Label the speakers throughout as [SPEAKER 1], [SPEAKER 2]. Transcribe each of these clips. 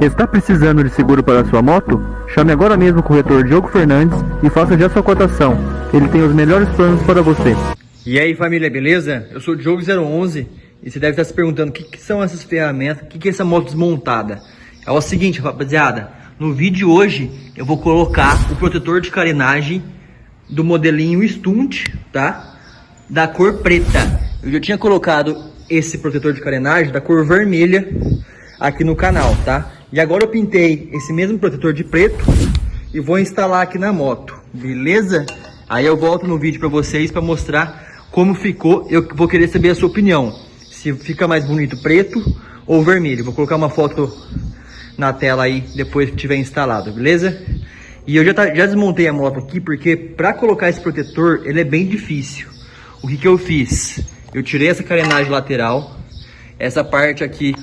[SPEAKER 1] Está precisando de seguro para sua moto? Chame agora mesmo o corretor Diogo Fernandes e faça já sua cotação. Ele tem os melhores planos para você.
[SPEAKER 2] E aí família, beleza? Eu sou o Diogo011 e você deve estar se perguntando o que, que são essas ferramentas, o que, que é essa moto desmontada. É o seguinte rapaziada, no vídeo de hoje eu vou colocar o protetor de carenagem do modelinho Stunt, tá? Da cor preta. Eu já tinha colocado esse protetor de carenagem da cor vermelha aqui no canal, tá? E agora eu pintei esse mesmo protetor de preto e vou instalar aqui na moto, beleza? Aí eu volto no vídeo para vocês para mostrar como ficou. Eu vou querer saber a sua opinião, se fica mais bonito preto ou vermelho. Vou colocar uma foto na tela aí depois que tiver instalado, beleza? E eu já, tá, já desmontei a moto aqui porque para colocar esse protetor ele é bem difícil. O que que eu fiz? Eu tirei essa carenagem lateral. Essa parte aqui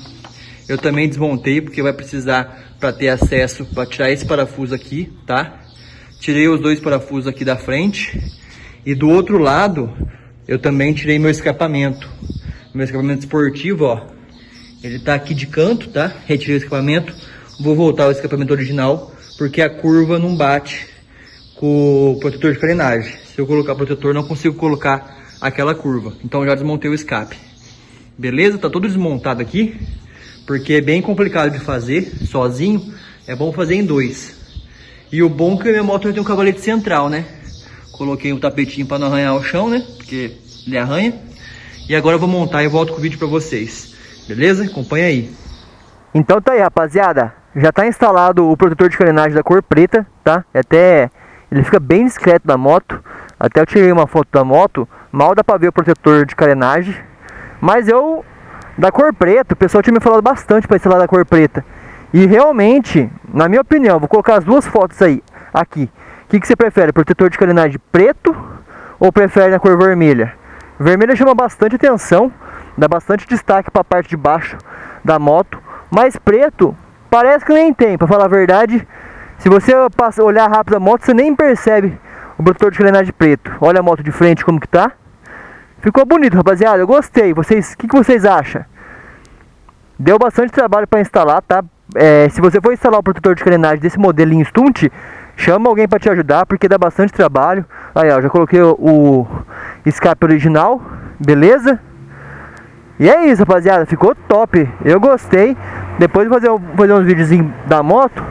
[SPEAKER 2] eu também desmontei, porque vai precisar para ter acesso, para tirar esse parafuso aqui, tá? Tirei os dois parafusos aqui da frente. E do outro lado, eu também tirei meu escapamento. Meu escapamento esportivo, ó. Ele tá aqui de canto, tá? Retirei o escapamento. Vou voltar ao escapamento original, porque a curva não bate com o protetor de carenagem. Se eu colocar protetor, não consigo colocar aquela curva. Então já desmontei o escape. Beleza? Tá todo desmontado aqui, porque é bem complicado de fazer sozinho. É bom fazer em dois. E o bom é que a minha moto tem um cavalete central, né? Coloquei um tapetinho para não arranhar o chão, né? Porque ele arranha. E agora eu vou montar e volto com o vídeo para vocês. Beleza? Acompanha aí.
[SPEAKER 1] Então tá aí, rapaziada. Já tá instalado o protetor de carenagem da cor preta, tá? Até ele fica bem discreto na moto. Até eu tirei uma foto da moto. Mal dá pra ver o protetor de carenagem. Mas eu, da cor preta, o pessoal tinha me falado bastante para instalar da cor preta. E realmente, na minha opinião, vou colocar as duas fotos aí, aqui. O que, que você prefere, protetor de carenagem preto ou prefere na cor vermelha? Vermelha chama bastante atenção, dá bastante destaque para a parte de baixo da moto. Mas preto, parece que nem tem, para falar a verdade. Se você olhar rápido a moto, você nem percebe o protetor de carenagem preto. Olha a moto de frente como que tá. Ficou bonito, rapaziada. Eu gostei. Vocês, o que, que vocês acham? Deu bastante trabalho para instalar, tá? É, se você for instalar o protetor de carenagem desse modelinho Stunt, chama alguém para te ajudar, porque dá bastante trabalho. Aí, ó, já coloquei o, escape original, beleza? E é isso, rapaziada. Ficou top. Eu gostei. Depois de fazer, fazer uns videozinhos da moto,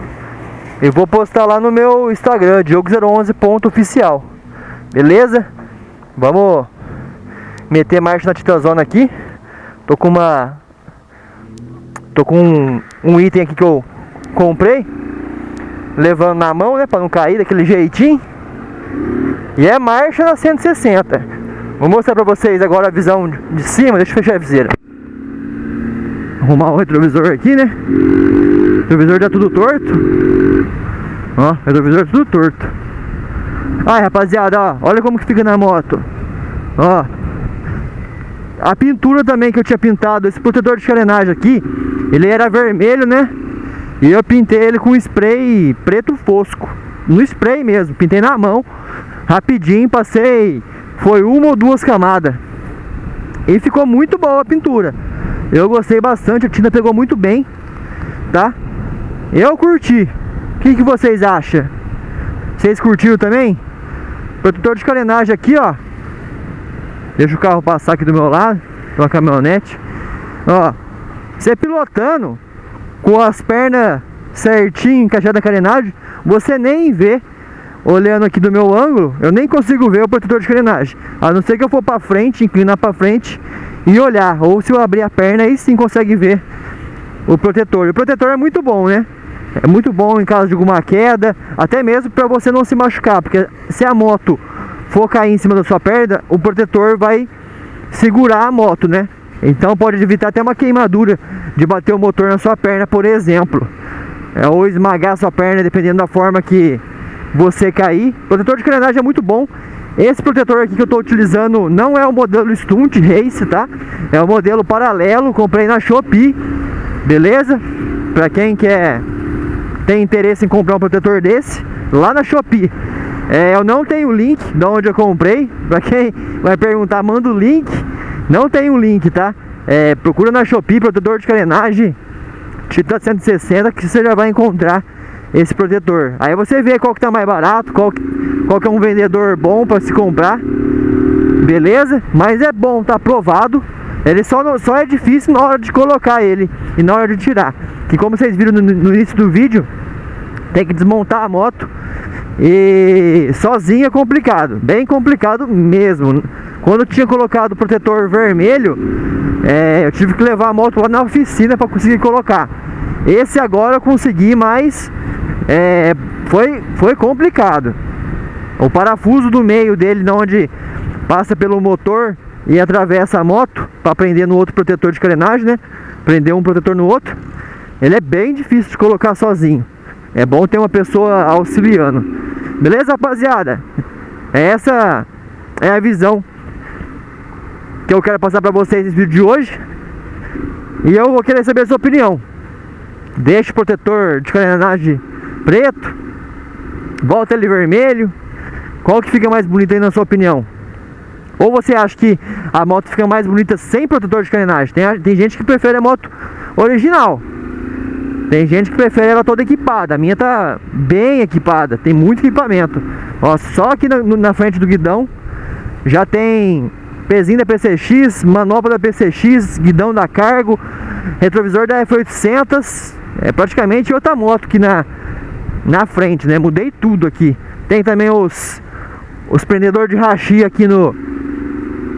[SPEAKER 1] eu vou postar lá no meu Instagram, diogo011.oficial. Beleza? Vamos meter marcha na Titazona aqui. Tô com uma... Tô com um, um item aqui que eu comprei. Levando na mão, né? Pra não cair daquele jeitinho. E é marcha na 160. Vou mostrar pra vocês agora a visão de cima. Deixa eu fechar a viseira. Arrumar o retrovisor aqui, né? O retrovisor tá tudo torto. Ó, o retrovisor tudo torto. Ai, rapaziada, ó. Olha como que fica na moto. Ó, a pintura também que eu tinha pintado, esse protetor de carenagem aqui, ele era vermelho, né? E eu pintei ele com spray preto fosco. No spray mesmo, pintei na mão, rapidinho, passei, foi uma ou duas camadas. E ficou muito boa a pintura. Eu gostei bastante, a tinta pegou muito bem, tá? Eu curti. O que, que vocês acham? Vocês curtiram também? Protetor de carenagem aqui, ó. Deixa o carro passar aqui do meu lado Uma caminhonete Ó Você pilotando Com as pernas certinho encaixadas na carenagem Você nem vê Olhando aqui do meu ângulo Eu nem consigo ver o protetor de carenagem A não ser que eu for pra frente, inclinar pra frente E olhar Ou se eu abrir a perna Aí sim consegue ver O protetor O protetor é muito bom, né? É muito bom em caso de alguma queda Até mesmo pra você não se machucar Porque se a moto for cair em cima da sua perna, o protetor vai segurar a moto, né? Então pode evitar até uma queimadura de bater o motor na sua perna, por exemplo. É, ou esmagar a sua perna, dependendo da forma que você cair. O protetor de carenagem é muito bom. Esse protetor aqui que eu estou utilizando não é o modelo Stunt Race, tá? É o modelo paralelo, comprei na Shopee, beleza? Para quem quer tem interesse em comprar um protetor desse, lá na Shopee. É, eu não tenho o link de onde eu comprei. Pra quem vai perguntar, manda o link. Não tem o link, tá? É, procura na Shopee, protetor de carenagem. Titan 160 que você já vai encontrar esse protetor. Aí você vê qual que tá mais barato, qual que, qual que é um vendedor bom para se comprar. Beleza? Mas é bom, tá aprovado. Ele só, não, só é difícil na hora de colocar ele e na hora de tirar. Que como vocês viram no, no início do vídeo, tem que desmontar a moto e sozinho é complicado, bem complicado mesmo. Quando eu tinha colocado o protetor vermelho, é, eu tive que levar a moto lá na oficina para conseguir colocar. Esse agora eu consegui, mas é, foi, foi complicado. O parafuso do meio dele, onde passa pelo motor e atravessa a moto para prender no outro protetor de carenagem, né? Prender um protetor no outro. Ele é bem difícil de colocar sozinho. É bom ter uma pessoa auxiliando. Beleza, rapaziada? Essa é a visão que eu quero passar para vocês nesse vídeo de hoje. E eu vou querer saber a sua opinião. Deixa o protetor de carenagem preto, volta ele vermelho. Qual que fica mais bonito aí na sua opinião? Ou você acha que a moto fica mais bonita sem protetor de carenagem? Tem, tem gente que prefere a moto original. Tem gente que prefere ela toda equipada. A minha tá bem equipada, tem muito equipamento. Ó, só aqui na, na frente do guidão já tem pezinho da PCX, manopla da PCX, guidão da Cargo, retrovisor da F800. É praticamente outra moto aqui na, na frente, né? Mudei tudo aqui. Tem também os os prendedores de rachi aqui no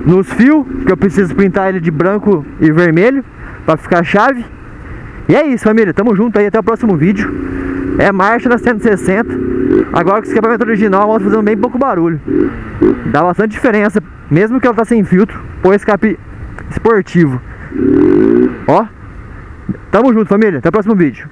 [SPEAKER 1] nos fios, que eu preciso pintar ele de branco e vermelho para ficar chave. E é isso, família. Tamo junto aí até o próximo vídeo. É marcha na 160. Agora com o escapamento original, a moto fazendo bem pouco barulho. Dá bastante diferença, mesmo que ela tá sem filtro, por escape esportivo. Ó. Tamo junto, família. Até o próximo vídeo.